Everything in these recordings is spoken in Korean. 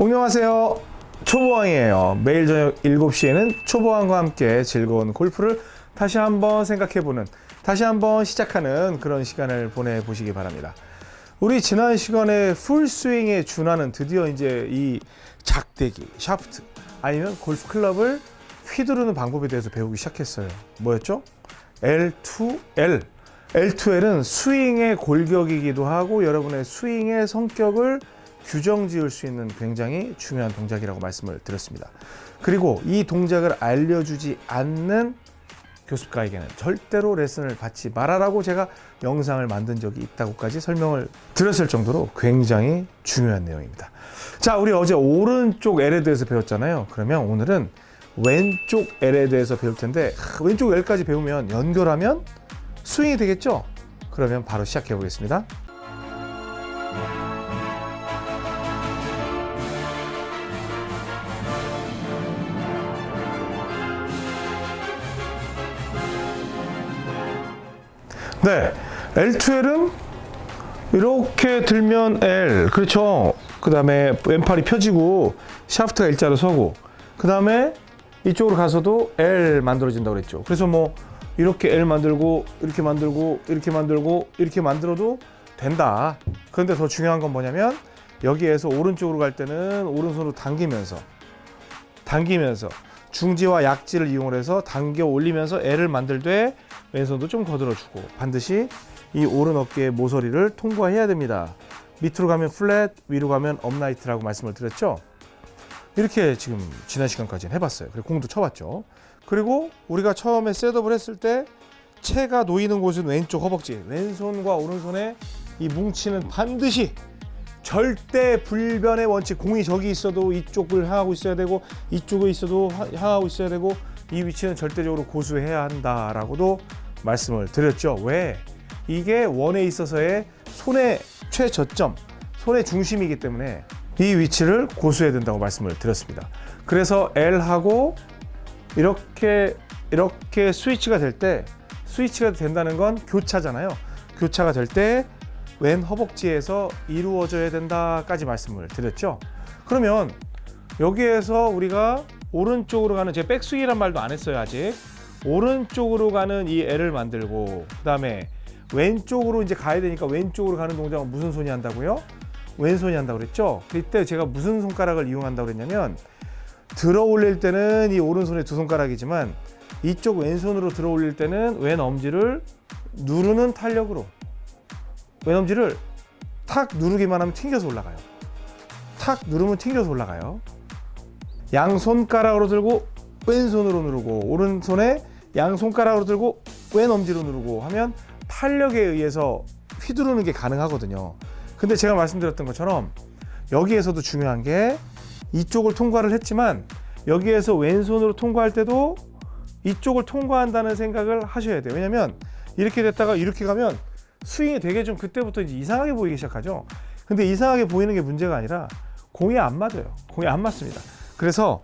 안녕하세요. 초보왕이에요. 매일 저녁 7시에는 초보왕과 함께 즐거운 골프를 다시 한번 생각해보는, 다시 한번 시작하는 그런 시간을 보내보시기 바랍니다. 우리 지난 시간에 풀스윙에 준하는 드디어 이제 이 작대기, 샤프트, 아니면 골프 클럽을 휘두르는 방법에 대해서 배우기 시작했어요. 뭐였죠? L2L. L2L은 스윙의 골격이기도 하고 여러분의 스윙의 성격을 규정 지을 수 있는 굉장히 중요한 동작이라고 말씀을 드렸습니다. 그리고 이 동작을 알려주지 않는 교습가에게는 절대로 레슨을 받지 말아라고 제가 영상을 만든 적이 있다고까지 설명을 드렸을 정도로 굉장히 중요한 내용입니다. 자, 우리 어제 오른쪽 L에 대해서 배웠잖아요. 그러면 오늘은 왼쪽 L에 대해서 배울 텐데 왼쪽 L까지 배우면 연결하면 스윙이 되겠죠? 그러면 바로 시작해 보겠습니다. 네, L2L은 이렇게 들면 L, 그렇죠. 그 다음에 왼팔이 펴지고 샤프트가 일자로 서고 그 다음에 이쪽으로 가서도 L 만들어진다고 그랬죠. 그래서 뭐 이렇게 L 만들고 이렇게 만들고 이렇게 만들고 이렇게 만들어도 된다. 그런데 더 중요한 건 뭐냐면 여기에서 오른쪽으로 갈 때는 오른손으로 당기면서 당기면서 중지와 약지를 이용해서 당겨 올리면서 L을 만들되 왼손도 좀 거들어주고 반드시 이 오른 어깨의 모서리를 통과해야 됩니다. 밑으로 가면 flat, 위로 가면 upright라고 말씀을 드렸죠. 이렇게 지금 지난 시간까지는 해봤어요. 그리고 공도 쳐봤죠. 그리고 우리가 처음에 셋업을 했을 때 채가 놓이는 곳은 왼쪽 허벅지, 왼손과 오른손의 이 뭉치는 반드시 절대 불변의 원칙 공이 저기 있어도 이쪽을 향하고 있어야 되고 이쪽에 있어도 향하고 있어야 되고 이 위치는 절대적으로 고수해야 한다라고도 말씀을 드렸죠. 왜? 이게 원에 있어서의 손의 최저점, 손의 중심이기 때문에 이 위치를 고수해야 된다고 말씀을 드렸습니다. 그래서 L하고 이렇게 이렇게 스위치가 될 때 스위치가 된다는 건 교차잖아요. 교차가 될 때 왼 허벅지에서 이루어져야 된다까지 말씀을 드렸죠. 그러면 여기에서 우리가 오른쪽으로 가는 제 백스윙이란 말도 안 했어요 아직. 오른쪽으로 가는 이 L을 만들고 그 다음에 왼쪽으로 이제 가야 되니까 왼쪽으로 가는 동작은 무슨 손이 한다고요? 왼손이 한다고 그랬죠? 그때 제가 무슨 손가락을 이용한다고 그랬냐면 들어 올릴 때는 이 오른손의 두 손가락이지만 이쪽 왼손으로 들어 올릴 때는 왼 엄지를 누르는 탄력으로 왼 엄지를 탁 누르기만 하면 튕겨서 올라가요. 탁 누르면 튕겨서 올라가요. 양손가락으로 들고 왼손으로 누르고 오른손에 양 손가락으로 들고 왼 엄지로 누르고 하면 탄력에 의해서 휘두르는 게 가능하거든요. 근데 제가 말씀드렸던 것처럼 여기에서도 중요한 게 이쪽을 통과를 했지만 여기에서 왼손으로 통과할 때도 이쪽을 통과한다는 생각을 하셔야 돼요. 왜냐면 이렇게 됐다가 이렇게 가면 스윙이 되게 좀 그때부터 이제 이상하게 보이기 시작하죠. 근데 이상하게 보이는 게 문제가 아니라 공이 안 맞아요. 공이 안 맞습니다. 그래서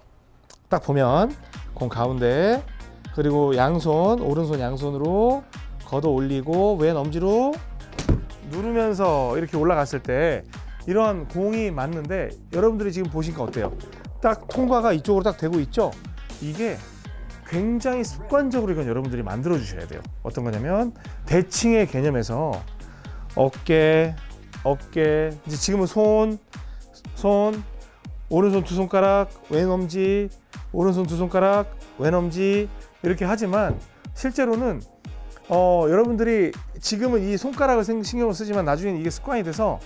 딱 보면 공 가운데 그리고 양손 오른손 양손으로 걷어 올리고 왼 엄지로 누르면서 이렇게 올라갔을 때 이런 공이 맞는데 여러분들이 지금 보시니까 어때요? 딱 통과가 이쪽으로 딱 되고 있죠? 이게 굉장히 습관적으로 이건 여러분들이 만들어 주셔야 돼요. 어떤 거냐면 대칭의 개념에서 어깨, 어깨, 이제 지금은 손, 손, 오른손 두 손가락, 왼 엄지, 오른손 두 손가락, 왼 엄지 이렇게 하지만 실제로는 어, 여러분들이 지금은 이 손가락을 신경을 쓰지만 나중에는 이게 습관이 돼서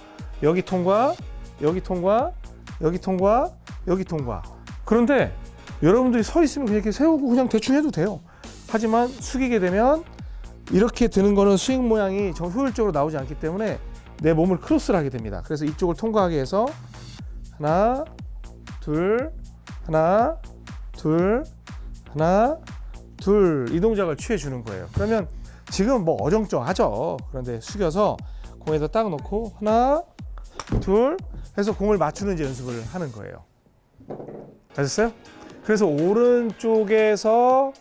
여기 통과, 여기 통과, 여기 통과, 여기 통과. 그런데 여러분들이 서 있으면 그냥 이렇게 세우고 그냥 대충 해도 돼요. 하지만 숙이게 되면 이렇게 드는 거는 스윙 모양이 정 효율적으로 나오지 않기 때문에 내 몸을 크로스를 하게 됩니다. 그래서 이쪽을 통과하게 해서 하나, 둘, 하나, 둘, 하나, 둘 이 동작을 취해 주는 거예요. 그러면 지금 뭐 어정쩡하죠. 그런데 숙여서 공에다 딱 놓고 하나, 둘 해서 공을 맞추는 연습을 하는 거예요. 아셨어요? 그래서 오른쪽에서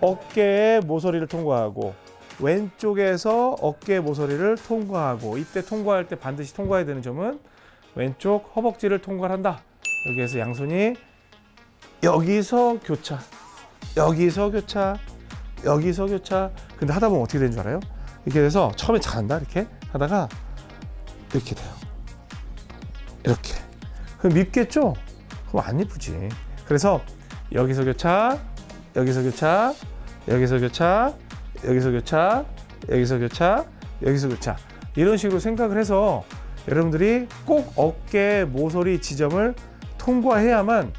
어깨의 모서리를 통과하고 왼쪽에서 어깨 모서리를 통과하고 이때 통과할 때 반드시 통과해야 되는 점은 왼쪽 허벅지를 통과한다 여기에서 양손이 여기서 교차, 여기서 교차, 여기서 교차. 근데 하다 보면 어떻게 되는 줄 알아요? 이렇게 돼서 처음에 잘한다 이렇게 하다가 이렇게 돼요. 이렇게. 그럼 밉겠죠? 그럼 안 예쁘지. 그래서 여기서 교차, 여기서 교차, 여기서 교차, 여기서 교차, 여기서 교차, 여기서 교차. 이런 식으로 생각을 해서 여러분들이 꼭 어깨 모서리 지점을 통과해야만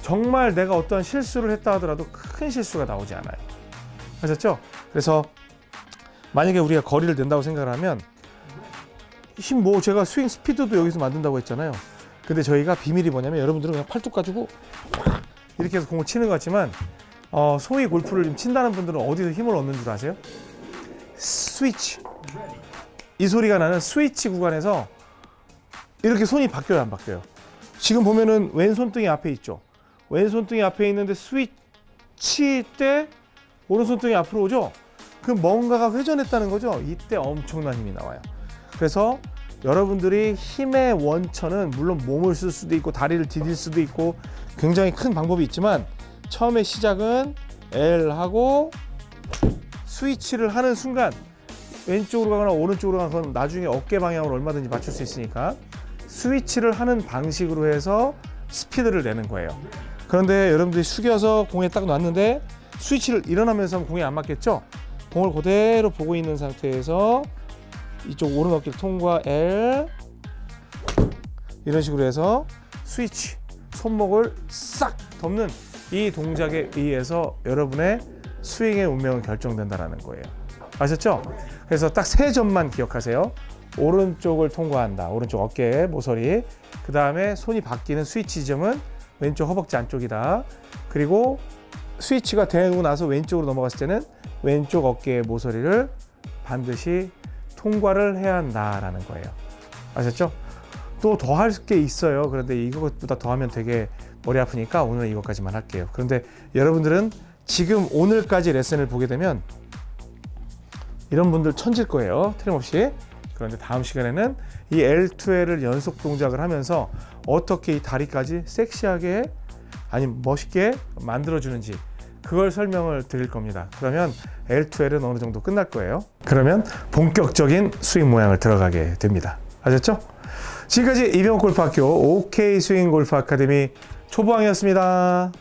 정말 내가 어떤 실수를 했다 하더라도 큰 실수가 나오지 않아요. 아셨죠? 그래서 만약에 우리가 거리를 낸다고 생각을 하면 힘 뭐 제가 스윙 스피드도 여기서 만든다고 했잖아요. 근데 저희가 비밀이 뭐냐면 여러분들은 그냥 팔뚝 가지고 이렇게 해서 공을 치는 것 같지만 어, 소위 골프를 좀 친다는 분들은 어디서 힘을 얻는 줄 아세요? 스위치. 이 소리가 나는 스위치 구간에서 이렇게 손이 바뀌어요, 안 바뀌어요? 지금 보면은 왼손등이 앞에 있죠. 왼손등이 앞에 있는데 스위치 때 오른손등이 앞으로 오죠. 그럼 뭔가가 회전했다는 거죠. 이때 엄청난 힘이 나와요. 그래서 여러분들이 힘의 원천은 물론 몸을 쓸 수도 있고 다리를 디딜 수도 있고 굉장히 큰 방법이 있지만 처음에 시작은 L 하고 스위치를 하는 순간 왼쪽으로 가거나 오른쪽으로 가거나 나중에 어깨 방향으로 얼마든지 맞출 수 있으니까 스위치를 하는 방식으로 해서 스피드를 내는 거예요. 그런데 여러분들이 숙여서 공에 딱 놨는데 스위치를 일어나면서 하면 공에 안 맞겠죠? 공을 그대로 보고 있는 상태에서 이쪽 오른 어깨를 통과 L 이런 식으로 해서 스위치 손목을 싹 덮는 이 동작에 의해서 여러분의 스윙의 운명은 결정된다라는 거예요. 아셨죠? 그래서 딱 세 점만 기억하세요. 오른쪽을 통과한다. 오른쪽 어깨, 모서리. 그 다음에 손이 바뀌는 스위치 지점은 왼쪽 허벅지 안쪽이다. 그리고 스위치가 되고 나서 왼쪽으로 넘어갔을 때는 왼쪽 어깨의 모서리를 반드시 통과를 해야 한다라는 거예요. 아셨죠? 또 더 할 게 있어요. 그런데 이것보다 더 하면 되게 머리 아프니까 오늘 이것까지만 할게요. 그런데 여러분들은 지금 오늘까지 레슨을 보게 되면 이런 분들 천질 거예요. 틀림없이. 그런데 다음 시간에는 이 L2L을 연속 동작을 하면서 어떻게 이 다리까지 섹시하게 아니 멋있게 만들어주는지 그걸 설명을 드릴 겁니다. 그러면 L2L은 어느 정도 끝날 거예요. 그러면 본격적인 스윙 모양을 들어가게 됩니다. 아셨죠? 지금까지 이병옥 골프학교 OK 스윙 골프 아카데미 초보왕이었습니다.